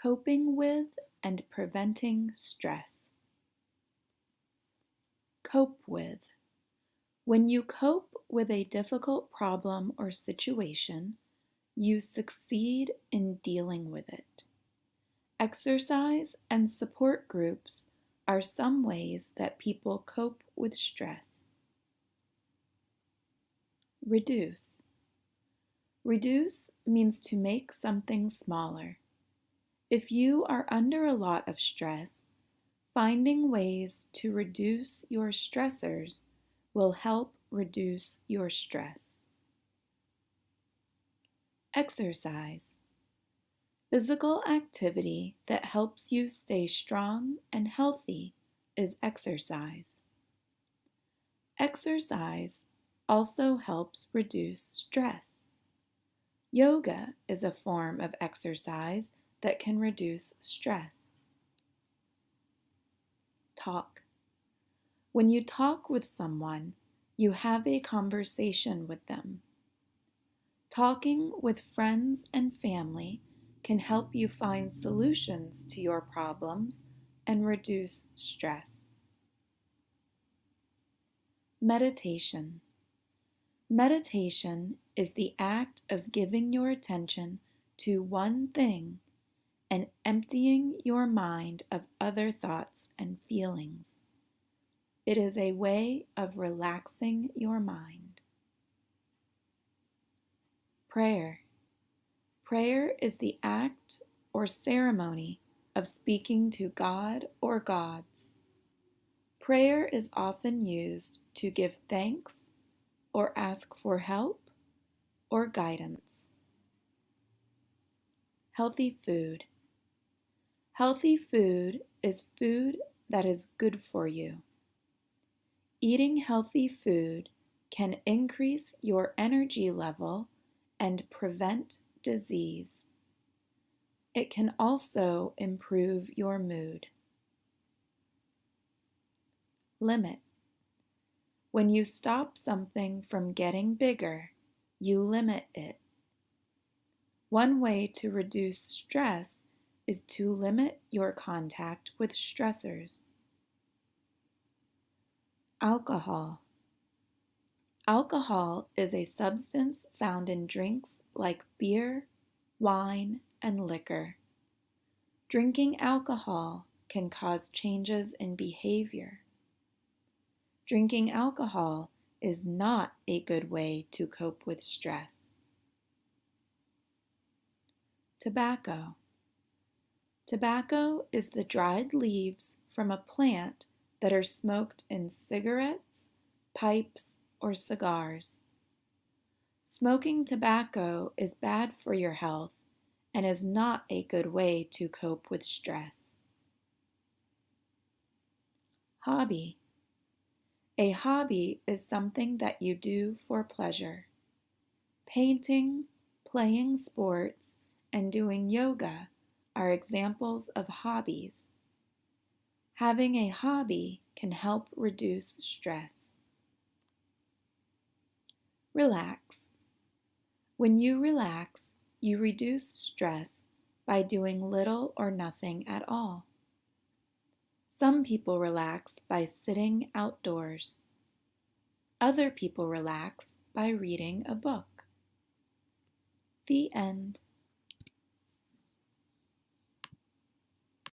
Coping with and preventing stress. Cope with. When you cope with a difficult problem or situation, you succeed in dealing with it. Exercise and support groups are some ways that people cope with stress. Reduce. Reduce means to make something smaller. If you are under a lot of stress, finding ways to reduce your stressors will help reduce your stress. Exercise. Physical activity that helps you stay strong and healthy is exercise. Exercise also helps reduce stress. Yoga is a form of exercise that can reduce stress. Talk. When you talk with someone, you have a conversation with them. Talking with friends and family can help you find solutions to your problems and reduce stress. Meditation. Meditation is the act of giving your attention to one thing and emptying your mind of other thoughts and feelings. It is a way of relaxing your mind. Prayer. Prayer is the act or ceremony of speaking to God or gods. Prayer is often used to give thanks or ask for help or guidance. Healthy food. Healthy food is food that is good for you. Eating healthy food can increase your energy level and prevent disease. It can also improve your mood. Limit. When you stop something from getting bigger, you limit it. One way to reduce stress is to limit your contact with stressors. Alcohol. Alcohol is a substance found in drinks like beer, wine, and liquor. Drinking alcohol can cause changes in behavior. Drinking alcohol is not a good way to cope with stress. Tobacco. Tobacco is the dried leaves from a plant that are smoked in cigarettes, pipes, or cigars. Smoking tobacco is bad for your health and is not a good way to cope with stress. Hobby. A hobby is something that you do for pleasure. Painting, playing sports, and doing yoga are examples of hobbies. Having a hobby can help reduce stress. Relax. When you relax, you reduce stress by doing little or nothing at all. Some people relax by sitting outdoors. Other people relax by reading a book. The end.